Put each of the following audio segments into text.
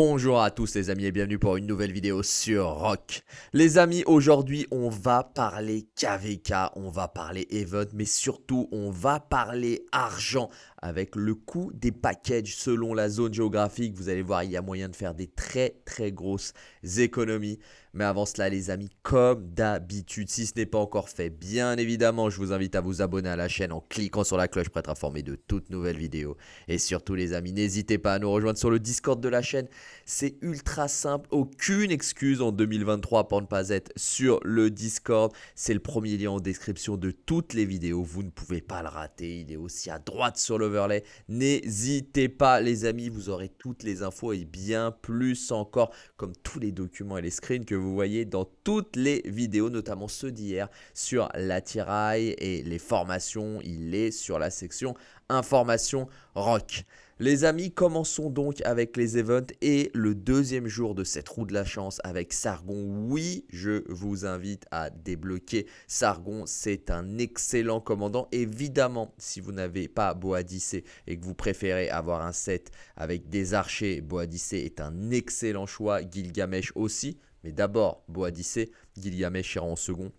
Bonjour à tous les amis et bienvenue pour une nouvelle vidéo sur Rock. Les amis, aujourd'hui on va parler KVK, on va parler Event, mais surtout on va parler argent avec le coût des packages selon la zone géographique. Vous allez voir, il y a moyen de faire des très très grosses économies. Mais avant cela les amis, comme d'habitude, si ce n'est pas encore fait, bien évidemment, je vous invite à vous abonner à la chaîne en cliquant sur la cloche pour être informé de toutes nouvelles vidéos. Et surtout les amis, n'hésitez pas à nous rejoindre sur le Discord de la chaîne. C'est ultra simple, aucune excuse en 2023 pour ne pas être sur le Discord. C'est le premier lien en description de toutes les vidéos, vous ne pouvez pas le rater. Il est aussi à droite sur N'hésitez pas les amis, vous aurez toutes les infos et bien plus encore, comme tous les documents et les screens que vous voyez dans toutes les vidéos, notamment ceux d'hier sur l'attirail et les formations. Il est sur la section information rock. Les amis, commençons donc avec les events et le deuxième jour de cette roue de la chance avec Sargon. Oui, je vous invite à débloquer Sargon. C'est un excellent commandant. Évidemment, si vous n'avez pas Boadicée et que vous préférez avoir un set avec des archers, Boadicée est un excellent choix. Gilgamesh aussi. Mais d'abord, Boadicée, Gilgamesh ira en second.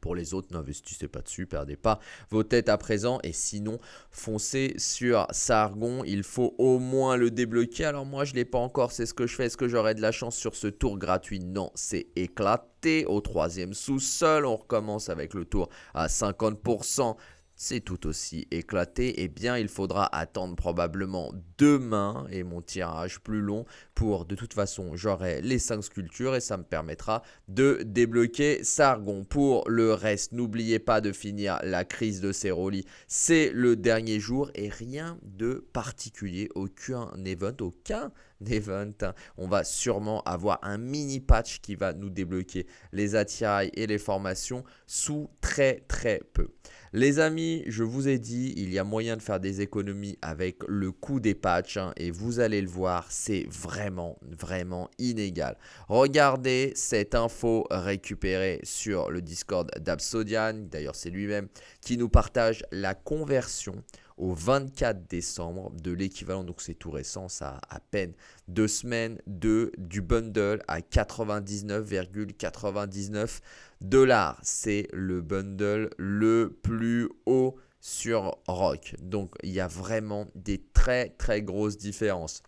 Pour les autres, n'investissez pas dessus, perdez pas vos têtes à présent. Et sinon, foncez sur Sargon. Il faut au moins le débloquer. Alors moi, je ne l'ai pas encore. C'est ce que je fais. Est-ce que j'aurai de la chance sur ce tour gratuit? Non, c'est éclaté. Au troisième sous-sol, on recommence avec le tour à 50% c'est tout aussi éclaté, eh bien il faudra attendre probablement demain et mon tirage plus long pour de toute façon j'aurai les 5 sculptures et ça me permettra de débloquer Sargon. Pour le reste, n'oubliez pas de finir la crise de Ceroli, c'est le dernier jour et rien de particulier, aucun event, aucun event. On va sûrement avoir un mini patch qui va nous débloquer les attirails et les formations sous très très peu. Les amis, je vous ai dit, il y a moyen de faire des économies avec le coût des patchs hein, et vous allez le voir, c'est vraiment, vraiment inégal. Regardez cette info récupérée sur le Discord d'Absodian, d'ailleurs c'est lui-même qui nous partage la conversion au 24 décembre de l'équivalent, donc c'est tout récent, ça à peine deux semaines, de, du bundle à 99,99 dollars. C'est le bundle le plus haut sur Rock. Donc il y a vraiment des très très grosses différences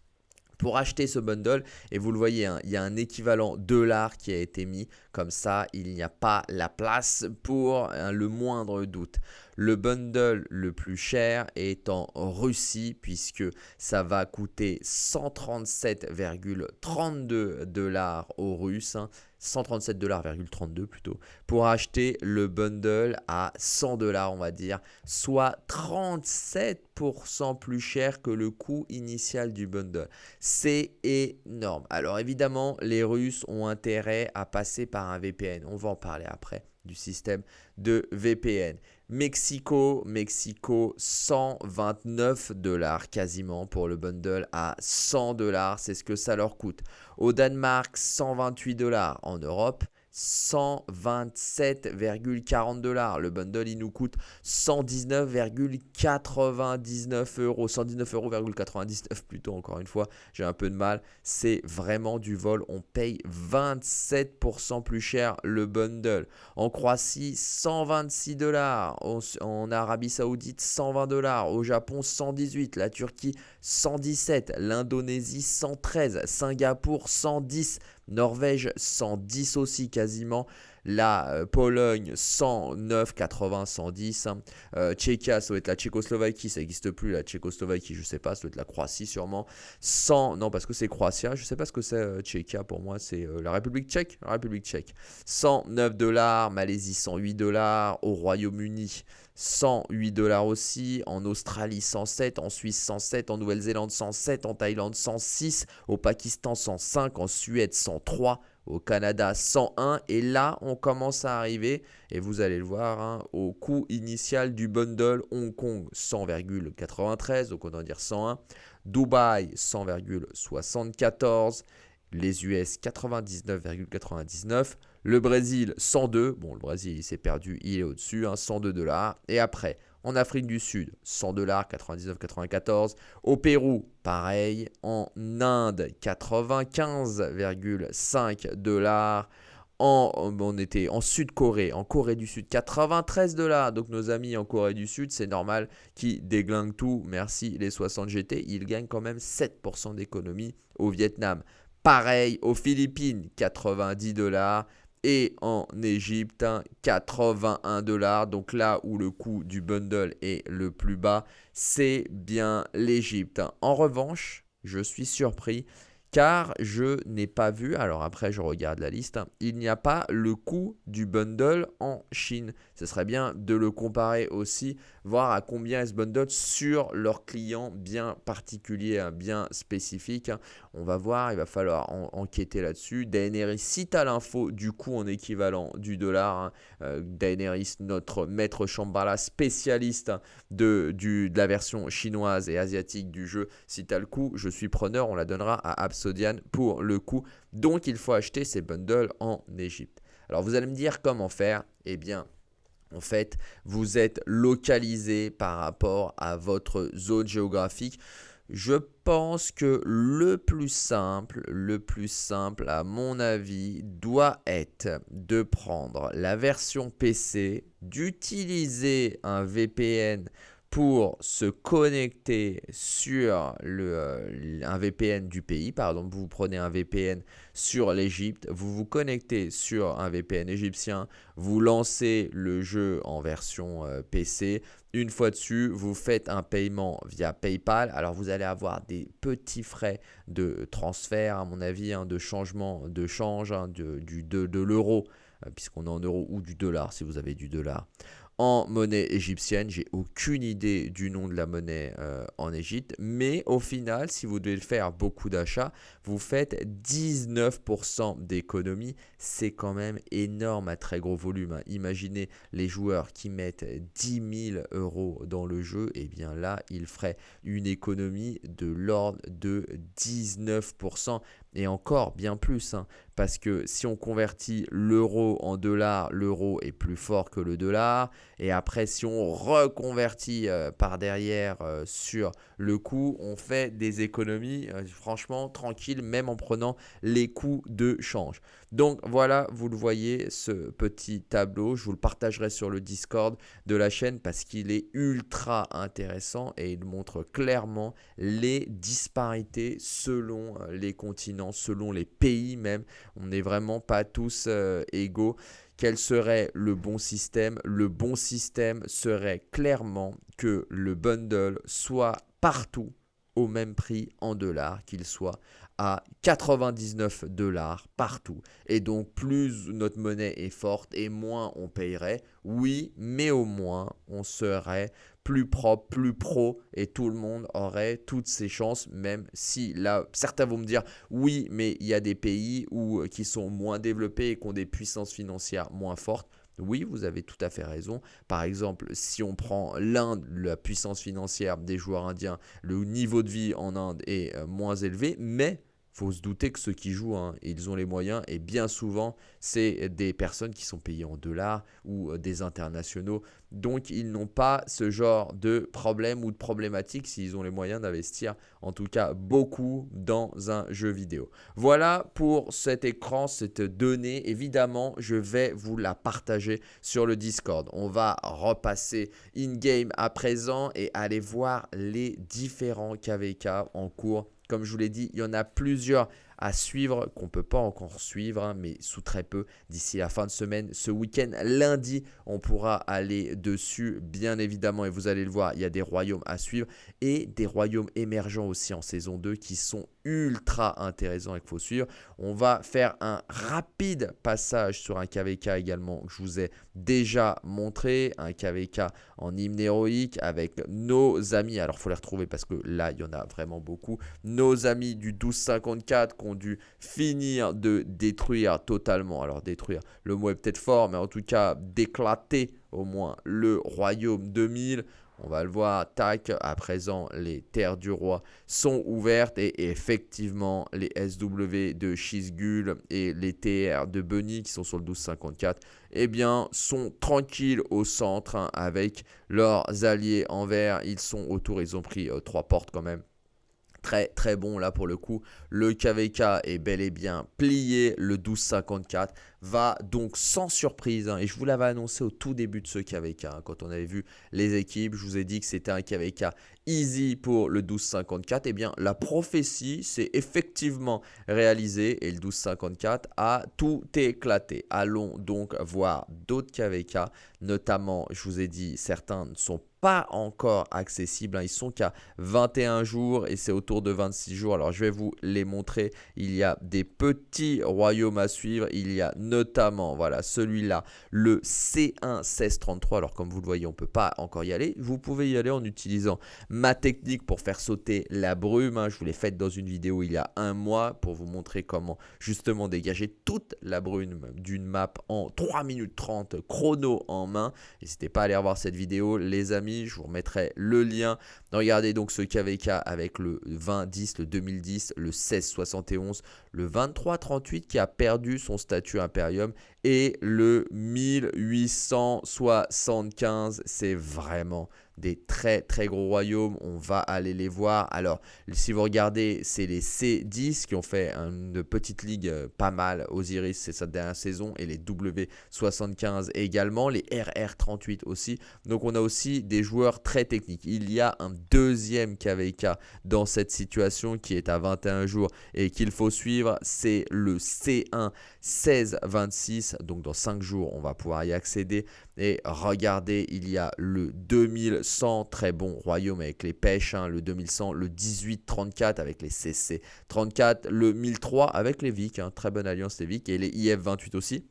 pour acheter ce bundle. Et vous le voyez, hein, il y a un équivalent dollar qui a été mis. Comme ça, il n'y a pas la place pour hein, le moindre doute. Le bundle le plus cher est en Russie puisque ça va coûter 137,32 dollars aux Russes. 137 137,32$ plutôt, pour acheter le bundle à 100 dollars, on va dire, soit 37% plus cher que le coût initial du bundle. C'est énorme. Alors évidemment, les Russes ont intérêt à passer par un VPN. On va en parler après du système de VPN. Mexico, Mexico, 129 dollars quasiment pour le bundle à 100 dollars, c'est ce que ça leur coûte. Au Danemark, 128 dollars. En Europe, 127,40 dollars. Le bundle, il nous coûte 119,99 euros. 119,99 euros plutôt, encore une fois. J'ai un peu de mal. C'est vraiment du vol. On paye 27% plus cher le bundle. En Croatie, 126 dollars. En Arabie Saoudite, 120 dollars. Au Japon, 118. La Turquie, 117. L'Indonésie, 113. Singapour, 110. Norvège 110 aussi quasiment. La euh, Pologne 109, 80, 110. Tchéquia, ça doit être la Tchécoslovaquie, ça n'existe plus. La Tchécoslovaquie, je sais pas, ça doit être la Croatie sûrement. 100, non parce que c'est Croatia, je sais pas ce que c'est euh, pour moi, c'est euh, la République tchèque. La République tchèque. 109 dollars, Malaisie 108 dollars, au Royaume-Uni 108 dollars aussi, en Australie 107, en Suisse 107, en Nouvelle-Zélande 107, en Thaïlande 106, au Pakistan 105, en Suède 103, au Canada 101 et là on commence à arriver et vous allez le voir hein, au coût initial du bundle Hong Kong 100,93 donc on va dire 101 Dubaï 100,74 les US 99,99 le Brésil 102 bon le Brésil il s'est perdu il est au dessus 102 hein, dollars et après En Afrique du Sud, 100 dollars, 99,94. Au Pérou, pareil. En Inde, 95,5 dollars. En, on était en Sud-Corée, en Corée du Sud, 93 dollars. Donc nos amis en Corée du Sud, c'est normal qu'ils déglinguent tout. Merci les 60 GT. Ils gagnent quand même 7% d'économie au Vietnam. Pareil aux Philippines, 90 dollars. Et en Égypte, 81 dollars. Donc là où le coût du bundle est le plus bas, c'est bien l'Égypte. En revanche, je suis surpris car je n'ai pas vu, alors après je regarde la liste, hein, il n'y a pas le coût du bundle en Chine. Ce serait bien de le comparer aussi, voir à combien est ce bundle sur leurs clients bien particuliers, hein, bien spécifiques. Hein. On va voir, il va falloir enquêter là-dessus. Daenerys, si tu as l'info du coût en équivalent du dollar, euh, Daenerys, notre maître Shambhala, spécialiste de, de la version chinoise et asiatique du jeu, si tu as le coût, je suis preneur, on la donnera à Pour le coup. Donc il faut acheter ces bundles en Égypte. Alors vous allez me dire comment faire Eh bien, en fait, vous êtes localisé par rapport à votre zone géographique. Je pense que le plus simple, le plus simple à mon avis, doit être de prendre la version PC, d'utiliser un VPN pour se connecter sur le, euh, un VPN du pays. Par exemple, vous prenez un VPN sur l'Égypte, vous vous connectez sur un VPN égyptien, vous lancez le jeu en version euh, PC. Une fois dessus, vous faites un paiement via PayPal. Alors, vous allez avoir des petits frais de transfert, à mon avis, hein, de changement de change hein, de, de, de l'euro, euh, puisqu'on est en euros, ou du dollar si vous avez du dollar monnaie égyptienne. J'ai aucune idée du nom de la monnaie euh, en Égypte. Mais au final, si vous devez faire beaucoup d'achats, vous faites 19% d'économie. C'est quand même énorme à très gros volume. Hein. Imaginez les joueurs qui mettent 10 000 euros dans le jeu. Et eh bien là, ils feraient une économie de l'ordre de 19% et encore bien plus, hein, parce que si on convertit l'euro en dollars, l'euro est plus fort que le dollar, et après si on reconvertit euh, par derrière euh, sur le coût, on fait des économies euh, franchement tranquilles, même en prenant les coûts de change. Donc voilà, vous le voyez, ce petit tableau, je vous le partagerai sur le Discord de la chaîne parce qu'il est ultra intéressant et il montre clairement les disparités selon les continents selon les pays même. On n'est vraiment pas tous euh, égaux. Quel serait le bon système? Le bon système serait clairement que le bundle soit partout au même prix en dollars, qu'il soit à 99 dollars partout. Et donc plus notre monnaie est forte et moins on payerait, oui, mais au moins on serait plus propre, plus pro et tout le monde aurait toutes ses chances, même si là, certains vont me dire oui, mais il y a des pays où, euh, qui sont moins développés et qui ont des puissances financières moins fortes. Oui, vous avez tout à fait raison. Par exemple, si on prend l'Inde, la puissance financière des joueurs indiens, le niveau de vie en Inde est euh, moins élevé, mais faut se douter que ceux qui jouent, hein, ils ont les moyens et bien souvent, c'est des personnes qui sont payées en dollars ou euh, des internationaux. Donc, ils n'ont pas ce genre de problème ou de problématique s'ils ont les moyens d'investir, en tout cas beaucoup, dans un jeu vidéo. Voilà pour cet écran, cette donnée. Évidemment, je vais vous la partager sur le Discord. On va repasser in-game à présent et aller voir les différents KVK en cours comme je vous l'ai dit, il y en a plusieurs à suivre qu'on ne peut pas encore suivre, hein, mais sous très peu d'ici la fin de semaine. Ce week-end, lundi, on pourra aller dessus, bien évidemment, et vous allez le voir, il y a des royaumes à suivre et des royaumes émergents aussi en saison 2 qui sont ultra intéressants et qu'il faut suivre. On va faire un rapide passage sur un KVK également je vous ai déjà montré, un KVK en hymne héroïque avec nos amis, alors faut les retrouver parce que là, il y en a vraiment beaucoup, nos amis du 1254 qu'on dû finir de détruire totalement. Alors détruire, le mot est peut-être fort, mais en tout cas d'éclater au moins le royaume 2000. On va le voir, tac, à présent les terres du roi sont ouvertes et effectivement les SW de Shizgul et les TR de Bunny qui sont sur le 1254, eh bien sont tranquilles au centre hein, avec leurs alliés en vert. Ils sont autour, ils ont pris euh, trois portes quand même très très bon là pour le coup. Le KVK est bel et bien plié, le 1254 va donc sans surprise, hein, et je vous l'avais annoncé au tout début de ce KVK, hein, quand on avait vu les équipes, je vous ai dit que c'était un KVK easy pour le 1254, et eh bien la prophétie s'est effectivement réalisée, et le 1254 a tout éclaté. Allons donc voir d'autres KVK, notamment, je vous ai dit, certains ne sont pas encore accessibles. Hein. Ils sont qu'à 21 jours et c'est autour de 26 jours. Alors je vais vous les montrer. Il y a des petits royaumes à suivre. Il y a notamment, voilà, celui-là, le C1 1633. Alors comme vous le voyez, on ne peut pas encore y aller. Vous pouvez y aller en utilisant ma technique pour faire sauter la brume. Hein. Je vous l'ai faite dans une vidéo il y a un mois pour vous montrer comment justement dégager toute la brume d'une map en 3 minutes 30 chrono en main. N'hésitez pas à aller revoir cette vidéo, les amis. Je vous remettrai le lien. Regardez donc ce KVK avec le 2010, le 2010, le 1671, le 2338 qui a perdu son statut Et le 1875. C'est vraiment des très très gros royaumes. On va aller les voir. Alors, si vous regardez, c'est les C10 qui ont fait une petite ligue euh, pas mal. Osiris, c'est sa dernière saison. Et les W75 également. Les RR38 aussi. Donc, on a aussi des joueurs très techniques. Il y a un deuxième KVK dans cette situation qui est à 21 jours et qu'il faut suivre. C'est le C1 1626. Donc, dans 5 jours, on va pouvoir y accéder. Et regardez, il y a le 2100, très bon royaume avec les pêches, hein, le 2100, le 1834 avec les CC 34, le 1003 avec les Vic, hein, très bonne alliance les Vic, et les IF 28 aussi.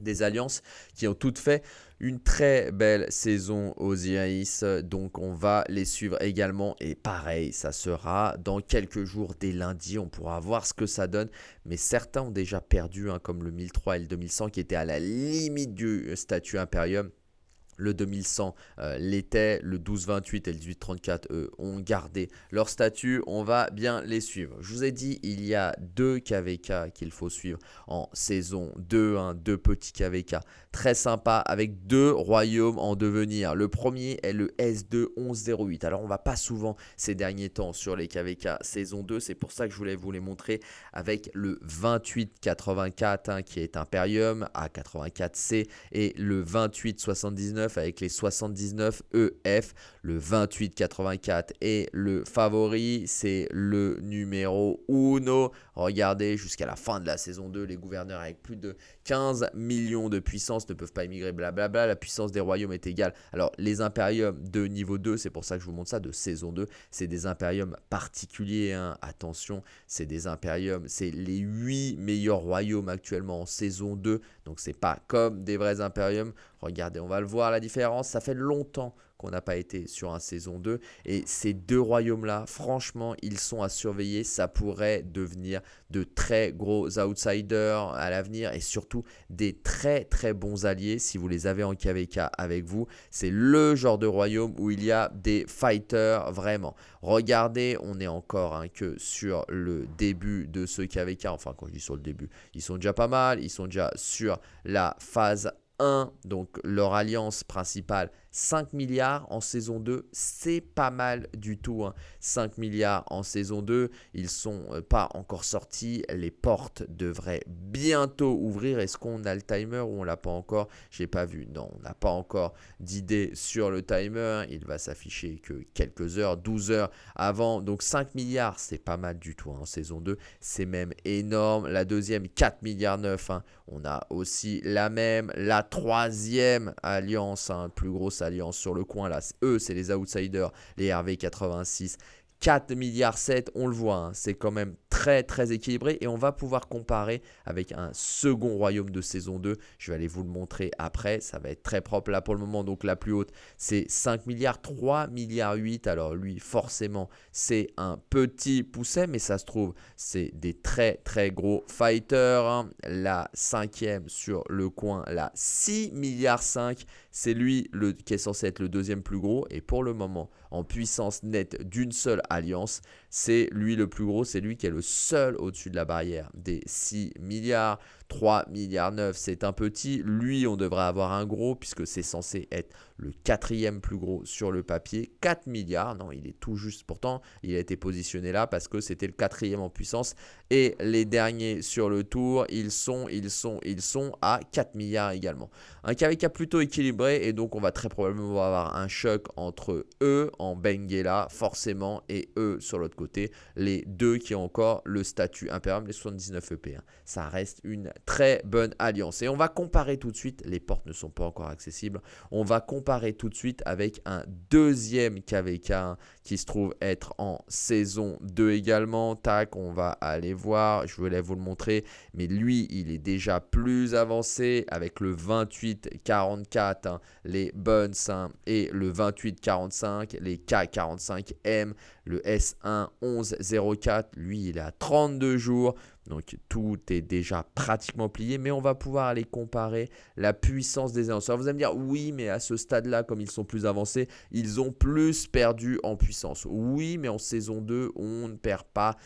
Des alliances qui ont toutes fait une très belle saison aux Iris. Donc on va les suivre également. Et pareil, ça sera dans quelques jours, dès lundi. On pourra voir ce que ça donne. Mais certains ont déjà perdu, hein, comme le 1003 et le 2100 qui étaient à la limite du statut Imperium. Le 2100 euh, l'était, le 1228 et le 1834 eux ont gardé leur statut, on va bien les suivre. Je vous ai dit, il y a deux KVK qu'il faut suivre en saison 2, hein, deux petits KVK très sympa avec deux royaumes en devenir. Le premier est le S2 1108. Alors on va pas souvent ces derniers temps sur les KVK saison 2, c'est pour ça que je voulais vous les montrer avec le 2884 hein, qui est Imperium A84C et le 2879 avec les 79 EF. Le 2884 est le favori, c'est le numéro 1. Regardez, jusqu'à la fin de la saison 2, les gouverneurs avec plus de 15 millions de puissance ne peuvent pas émigrer, blablabla. La puissance des royaumes est égale. Alors, les impériums de niveau 2, c'est pour ça que je vous montre ça, de saison 2, c'est des impériums particuliers. Hein. Attention, c'est des impériums, c'est les 8 meilleurs royaumes actuellement en saison 2. Donc, c'est pas comme des vrais impériums. Regardez, on va le voir la différence. Ça fait longtemps qu'on n'a pas été sur un saison 2. Et ces deux royaumes-là, franchement, ils sont à surveiller. Ça pourrait devenir de très gros outsiders à l'avenir et surtout des très très bons alliés si vous les avez en KVK avec vous. C'est le genre de royaume où il y a des fighters vraiment. Regardez, on est encore hein, que sur le début de ce KVK. Enfin, quand je dis sur le début, ils sont déjà pas mal. Ils sont déjà sur la phase 1, donc leur alliance principale 5 milliards en saison 2, c'est pas mal du tout. 5 hein. milliards en saison 2, ils sont euh, pas encore sortis. Les portes devraient bientôt ouvrir. Est-ce qu'on a le timer ou on l'a pas encore? J'ai pas vu. Non, on n'a pas encore d'idée sur le timer. Il va s'afficher que quelques heures, 12 heures avant. Donc 5 milliards, c'est pas mal du tout hein, en saison 2. C'est même énorme. La deuxième, 4 milliards 9. Hein. On a aussi la même. La troisième alliance, plus grosse alliance sur le coin là. Eux, c'est les outsiders, les RV86. 4 milliards 7, on le voit, hein, c'est quand même très très équilibré et on va pouvoir comparer avec un second royaume de saison 2. Je vais aller vous le montrer après, ça va être très propre là pour le moment. Donc la plus haute, c'est 5 milliards, 3 milliards 8. Alors lui, forcément, c'est un petit pousset, mais ça se trouve, c'est des très très gros fighters. Hein. La cinquième sur le coin, là, 6 milliards 5 c'est lui qui est censé être le deuxième plus gros. Et pour le moment, en puissance nette d'une seule alliance, c'est lui le plus gros, c'est lui qui est le seul au-dessus de la barrière des 6 milliards. 3 milliards 9, c'est un petit. Lui, on devrait avoir un gros puisque c'est censé être le quatrième plus gros sur le papier. 4 milliards, non, il est tout juste. Pourtant, il a été positionné là parce que c'était le quatrième en puissance. Et les derniers sur le tour, ils sont, ils sont, ils sont à 4 milliards également. Un KVK plutôt équilibré et donc on va très probablement avoir un choc entre eux en Benguela forcément et eux sur l'autre côté. Les deux qui ont encore le statut impérial, les 79 EP. Ça reste une très bonne alliance. Et on va comparer tout de suite, les portes ne sont pas encore accessibles, on va comparer tout de suite avec un deuxième KVK qui se trouve être en saison 2 également. Tac, on va aller voir, je voulais vous le montrer, mais lui, il est déjà plus avancé avec le 28-44, hein, les Buns, hein, et le 28-45, les K45M, le S1 1104, lui, il est à 32 jours. Donc tout est déjà pratiquement plié, mais on va pouvoir aller comparer la puissance des annonceurs. Vous allez me dire, oui, mais à ce stade-là, comme ils sont plus avancés, ils ont plus perdu en puissance. Oui, mais en saison 2, on ne perd pas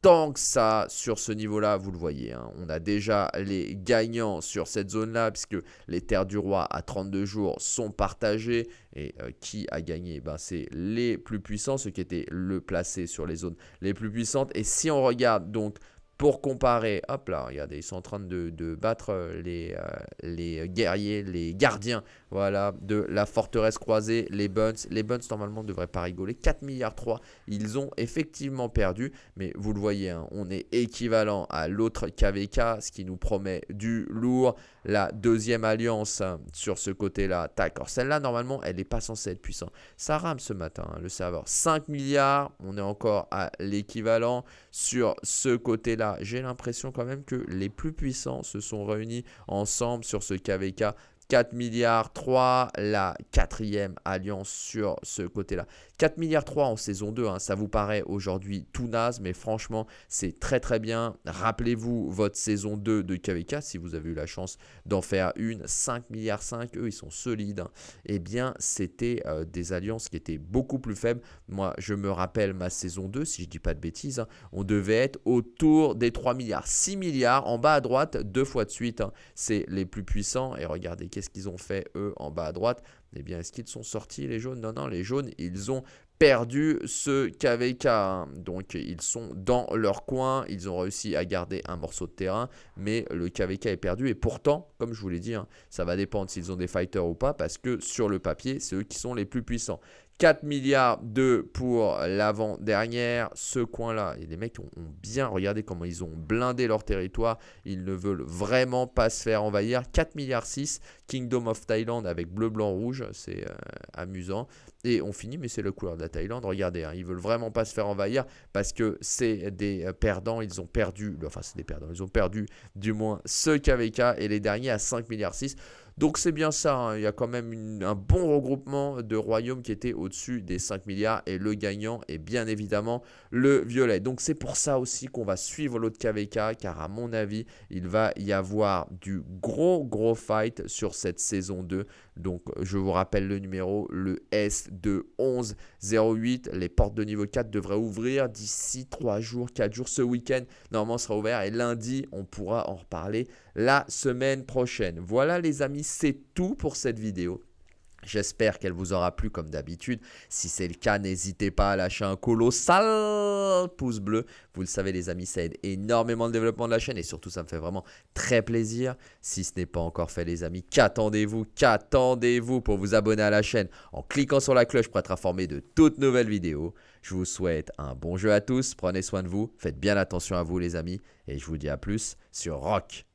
tant que ça sur ce niveau-là, vous le voyez. Hein. On a déjà les gagnants sur cette zone-là, puisque les terres du roi à 32 jours sont partagées. Et euh, qui a gagné? Ben, C'est les plus puissants, ceux qui étaient le placés sur les zones les plus puissantes. Et si on regarde donc pour comparer, hop là, regardez, ils sont en train de, battre euh, les, euh, les guerriers, les gardiens, voilà, de la forteresse croisée, les Buns. Les Buns, normalement, ne devraient pas rigoler. 4 milliards 3, ils ont effectivement perdu, mais vous le voyez, hein, on est équivalent à l'autre KVK, ce qui nous promet du lourd. La deuxième alliance hein, sur ce côté-là, tac, alors celle-là, normalement, elle n'est pas censée être puissante. Ça rame ce matin, hein, le serveur. 5 milliards, on est encore à l'équivalent. Sur ce côté-là, j'ai l'impression quand même que les plus puissants se sont réunis ensemble sur ce KVK 4 milliards 3, la quatrième alliance sur ce côté-là. 4 milliards 3 en saison 2, hein, ça vous paraît aujourd'hui tout naze, mais franchement, c'est très très bien. Rappelez-vous votre saison 2 de KVK, si vous avez eu la chance d'en faire une. 5 milliards 5, eux, ils sont solides. Hein. Eh bien, c'était euh, des alliances qui étaient beaucoup plus faibles. Moi, je me rappelle ma saison 2, si je dis pas de bêtises, hein, on devait être autour des 3 milliards. 6 milliards en bas à droite, deux fois de suite. C'est les plus puissants. Et regardez, qu'est-ce qu'ils ont fait, eux, en bas à droite eh bien, est-ce qu'ils sont sortis les jaunes? Non, non, les jaunes, ils ont perdu ce KVK. Hein. Donc, ils sont dans leur coin. Ils ont réussi à garder un morceau de terrain. Mais le KVK est perdu. Et pourtant, comme je vous l'ai dit, hein, ça va dépendre s'ils ont des fighters ou pas. Parce que sur le papier, c'est eux qui sont les plus puissants. 4 milliards de pour l'avant-dernière. Ce coin-là, les mecs ont, bien regardé comment ils ont blindé leur territoire. Ils ne veulent vraiment pas se faire envahir. 4 milliards 6, Kingdom of Thailand avec bleu, blanc, rouge. C'est euh, amusant. Et on finit, mais c'est le couleur de la Thaïlande. Regardez, hein, ils veulent vraiment pas se faire envahir parce que c'est des euh, perdants. Ils ont perdu, enfin c'est des perdants, ils ont perdu du moins ce KVK et les derniers à 5 milliards 6. Donc c'est bien ça, hein. il y a quand même un bon regroupement de royaumes qui étaient au-dessus des 5 milliards et le gagnant est bien évidemment le violet. Donc c'est pour ça aussi qu'on va suivre l'autre KVK car à mon avis il va y avoir du gros gros fight sur cette saison 2. Donc je vous rappelle le numéro, le S de 1108. Les portes de niveau 4 devraient ouvrir d'ici 3 jours, 4 jours. Ce week-end normalement sera ouvert et lundi on pourra en reparler la semaine prochaine. Voilà les amis, c'est tout pour cette vidéo. J'espère qu'elle vous aura plu comme d'habitude. Si c'est le cas, n'hésitez pas à lâcher un colossal pouce bleu. Vous le savez les amis, ça aide énormément le développement de la chaîne et surtout ça me fait vraiment très plaisir. Si ce n'est pas encore fait les amis, qu'attendez-vous Qu'attendez-vous pour vous abonner à la chaîne en cliquant sur la cloche pour être informé de toutes nouvelles vidéos. Je vous souhaite un bon jeu à tous, prenez soin de vous, faites bien attention à vous les amis et je vous dis à plus sur Rock.